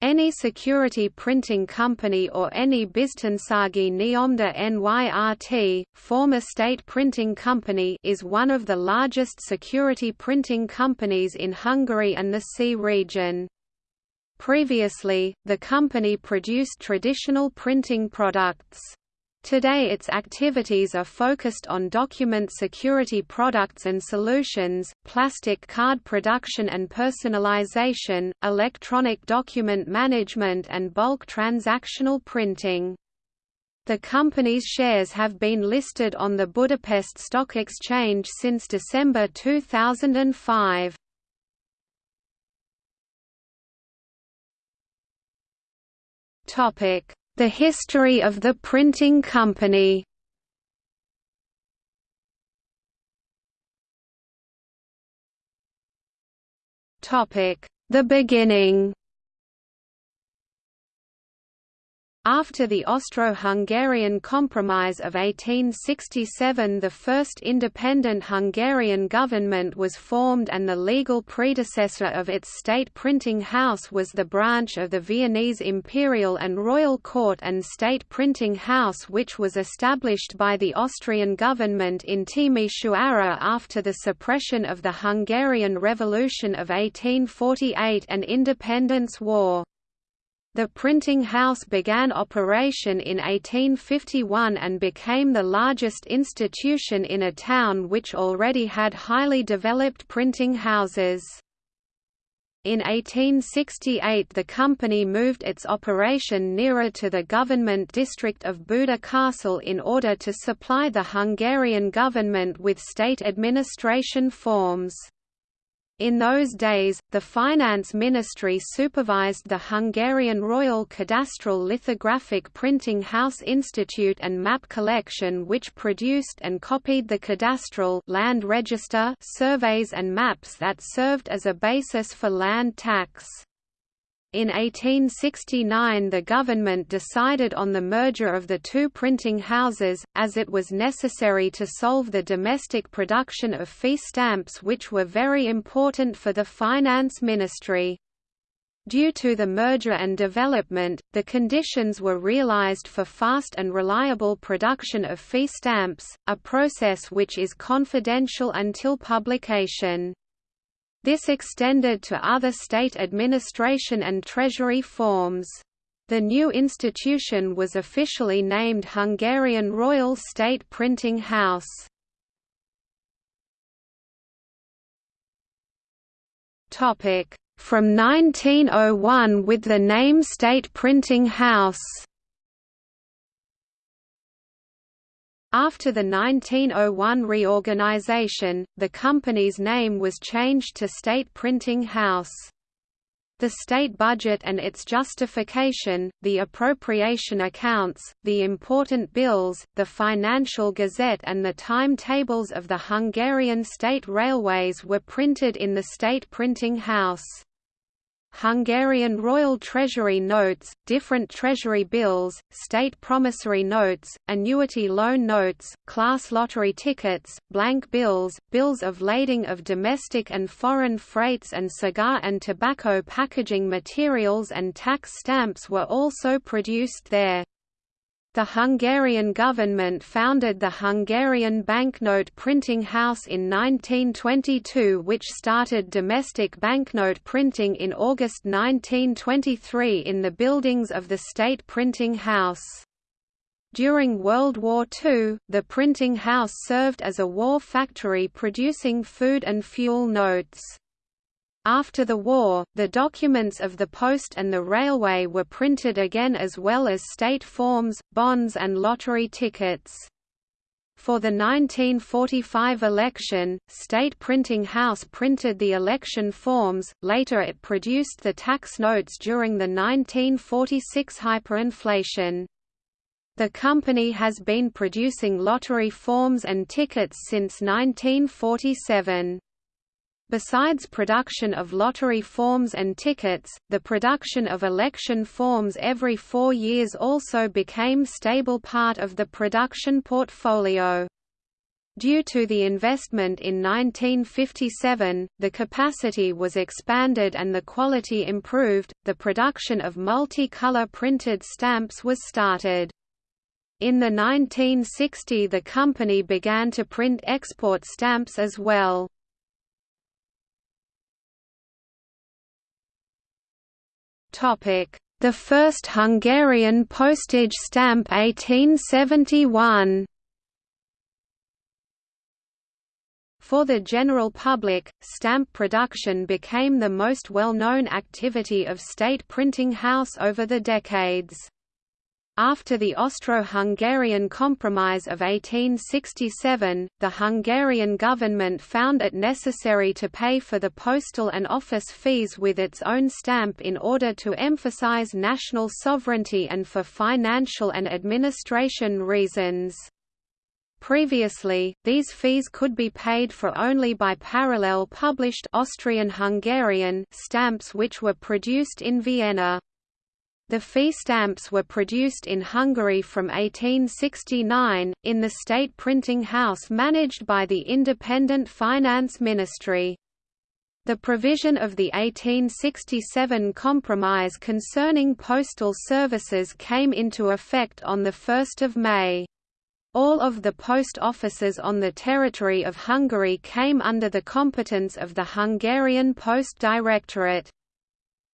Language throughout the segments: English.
Any security printing company or any Biztonsági Nyomda Nyrt, former state printing company is one of the largest security printing companies in Hungary and the CEE region. Previously, the company produced traditional printing products. Today its activities are focused on document security products and solutions, plastic card production and personalization, electronic document management and bulk transactional printing. The company's shares have been listed on the Budapest Stock Exchange since December 2005. Topic: the history of the printing company. The beginning After the Austro-Hungarian Compromise of 1867 the first independent Hungarian government was formed and the legal predecessor of its state printing house was the branch of the Viennese Imperial and Royal Court and State Printing House which was established by the Austrian government in Timisoara after the suppression of the Hungarian Revolution of 1848 and Independence War. The printing house began operation in 1851 and became the largest institution in a town which already had highly developed printing houses. In 1868 the company moved its operation nearer to the government district of Buda Castle in order to supply the Hungarian government with state administration forms. In those days, the Finance Ministry supervised the Hungarian Royal Cadastral Lithographic Printing House Institute and Map Collection which produced and copied the cadastral land register surveys and maps that served as a basis for land tax. In 1869 the government decided on the merger of the two printing houses, as it was necessary to solve the domestic production of fee stamps which were very important for the finance ministry. Due to the merger and development, the conditions were realized for fast and reliable production of fee stamps, a process which is confidential until publication. This extended to other state administration and treasury forms. The new institution was officially named Hungarian Royal State Printing House. From 1901 with the name State Printing House After the 1901 reorganization, the company's name was changed to State Printing House. The state budget and its justification, the appropriation accounts, the important bills, the financial gazette and the timetables of the Hungarian state railways were printed in the State Printing House. Hungarian Royal Treasury notes, different treasury bills, state promissory notes, annuity loan notes, class lottery tickets, blank bills, bills of lading of domestic and foreign freights and cigar and tobacco packaging materials and tax stamps were also produced there. The Hungarian government founded the Hungarian banknote printing house in 1922 which started domestic banknote printing in August 1923 in the buildings of the State Printing House. During World War II, the printing house served as a war factory producing food and fuel notes. After the war, the documents of the post and the railway were printed again as well as state forms, bonds and lottery tickets. For the 1945 election, State Printing House printed the election forms, later it produced the tax notes during the 1946 hyperinflation. The company has been producing lottery forms and tickets since 1947. Besides production of lottery forms and tickets, the production of election forms every four years also became stable part of the production portfolio. Due to the investment in 1957, the capacity was expanded and the quality improved, the production of multi-color printed stamps was started. In the 1960 the company began to print export stamps as well. The first Hungarian postage stamp 1871 For the general public, stamp production became the most well-known activity of state printing house over the decades. After the Austro-Hungarian Compromise of 1867, the Hungarian government found it necessary to pay for the postal and office fees with its own stamp in order to emphasize national sovereignty and for financial and administration reasons. Previously, these fees could be paid for only by parallel published Austrian-Hungarian stamps which were produced in Vienna. The fee stamps were produced in Hungary from 1869, in the state printing house managed by the Independent Finance Ministry. The provision of the 1867 Compromise concerning postal services came into effect on 1 May. All of the post offices on the territory of Hungary came under the competence of the Hungarian Post Directorate.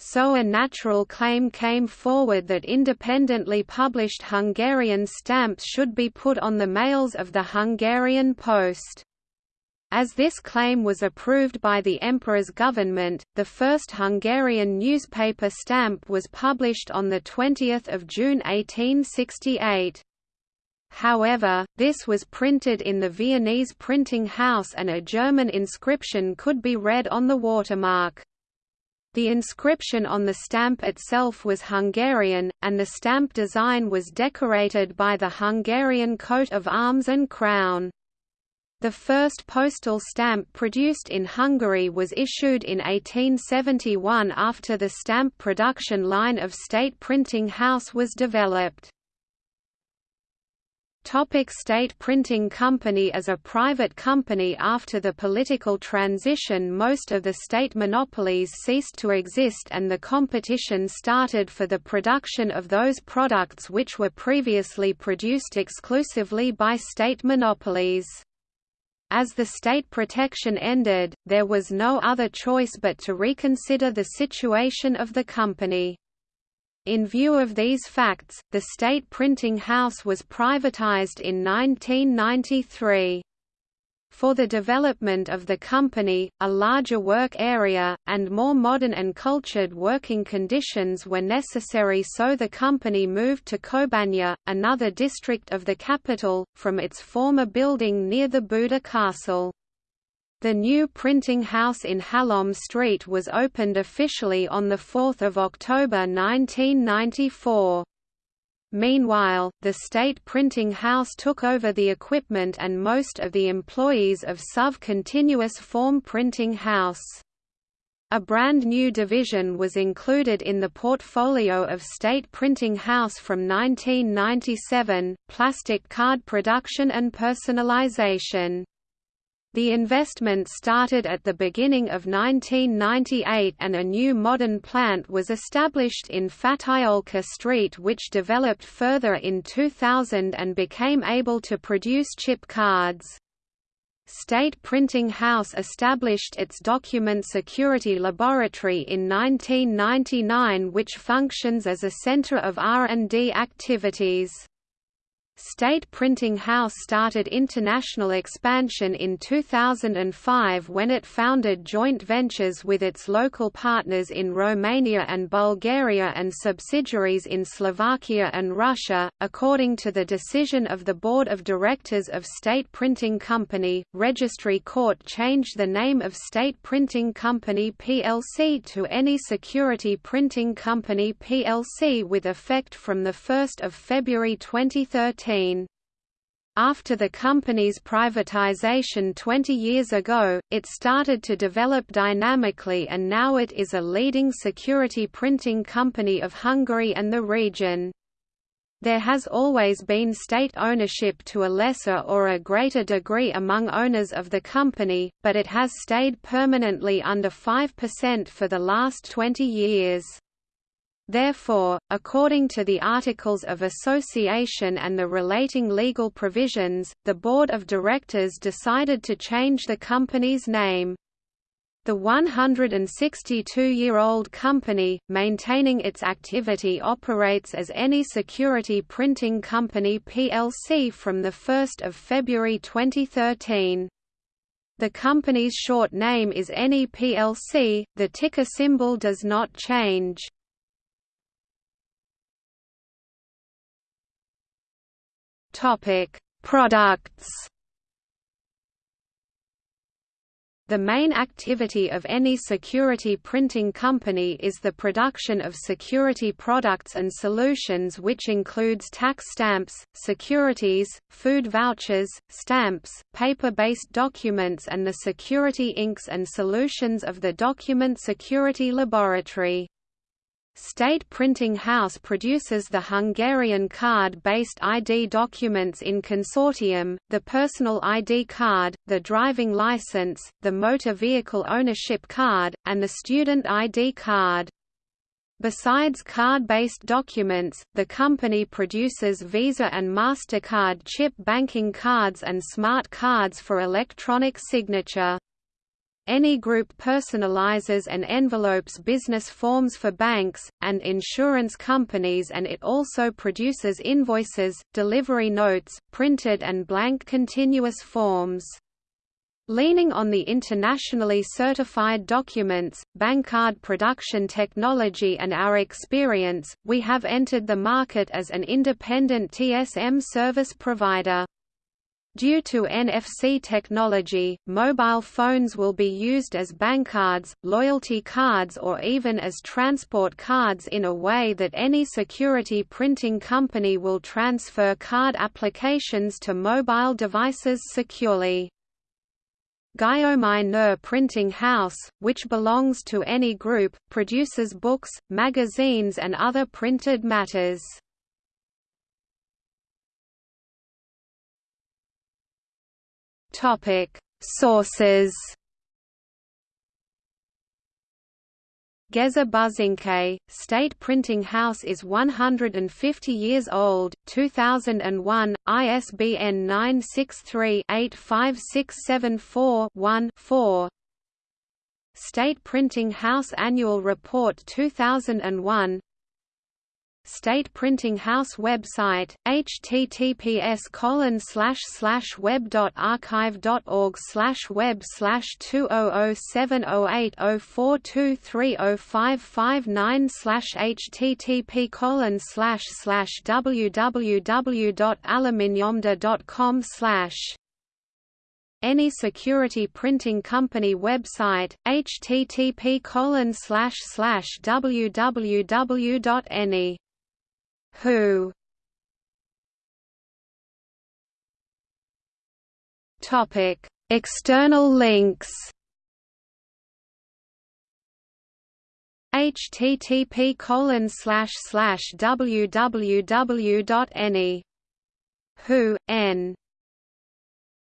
So a natural claim came forward that independently published Hungarian stamps should be put on the mails of the Hungarian Post. As this claim was approved by the Emperor's government, the first Hungarian newspaper stamp was published on 20 June 1868. However, this was printed in the Viennese printing house and a German inscription could be read on the watermark. The inscription on the stamp itself was Hungarian, and the stamp design was decorated by the Hungarian coat of arms and crown. The first postal stamp produced in Hungary was issued in 1871 after the stamp production line of State Printing House was developed. Topic State Printing Company As a private company after the political transition most of the state monopolies ceased to exist and the competition started for the production of those products which were previously produced exclusively by state monopolies. As the state protection ended, there was no other choice but to reconsider the situation of the company. In view of these facts, the state printing house was privatized in 1993. For the development of the company, a larger work area, and more modern and cultured working conditions were necessary so the company moved to Kőbánya, another district of the capital, from its former building near the Buda Castle. The new printing house in Halom Street was opened officially on 4 October 1994. Meanwhile, the state printing house took over the equipment and most of the employees of SUV Continuous Form Printing House. A brand new division was included in the portfolio of State Printing House from 1997, plastic card production and personalization. The investment started at the beginning of 1998 and a new modern plant was established in Fátyolka Street which developed further in 2000 and became able to produce chip cards. State Printing House established its document security laboratory in 1999 which functions as a center of R&D activities. State Printing House started international expansion in 2005 when it founded joint ventures with its local partners in Romania and Bulgaria and subsidiaries in Slovakia and Russia. According to the decision of the Board of Directors of State Printing Company, Registry Court changed the name of State Printing Company plc to Any Security Printing Company plc with effect from 1 February 2013. After the company's privatization 20 years ago, it started to develop dynamically and now it is a leading security printing company of Hungary and the region. There has always been state ownership to a lesser or a greater degree among owners of the company, but it has stayed permanently under 5% for the last 20 years. Therefore, according to the Articles of Association and the relating legal provisions, the Board of Directors decided to change the company's name. The 162-year-old company, maintaining its activity operates as any security printing company plc from 1 February 2013. The company's short name is NE plc, the ticker symbol does not change. Products The main activity of any security printing company is the production of security products and solutions which includes tax stamps, securities, food vouchers, stamps, paper-based documents and the security inks and solutions of the Document Security Laboratory. State Printing House produces the Hungarian card-based ID documents in consortium, the personal ID card, the driving license, the motor vehicle ownership card, and the student ID card. Besides card-based documents, the company produces Visa and MasterCard chip banking cards and smart cards for electronic signature. Any group personalizes and envelopes business forms for banks, and insurance companies and it also produces invoices, delivery notes, printed and blank continuous forms. Leaning on the internationally certified documents, bankcard production technology and our experience, we have entered the market as an independent TSM service provider. Due to NFC technology, mobile phones will be used as bankcards, loyalty cards or even as transport cards in a way that any security printing company will transfer card applications to mobile devices securely. Gyomai Kner Printing House, which belongs to any group, produces books, magazines and other printed matters. Topic: Sources. Geza Buzinkay, State Printing House is 150 years old, 2001, ISBN 963-85674-1-4 State Printing House Annual Report 2001 State Printing House website, https colon slash slash web slash web slash two oh oh seven oh eight oh four two three oh five five nine slash http colon slash slash www dot allaminyomda dot com slash any security printing company website http colon slash slash www dot any who? Topic: External links. http colon slash slash www.any who? N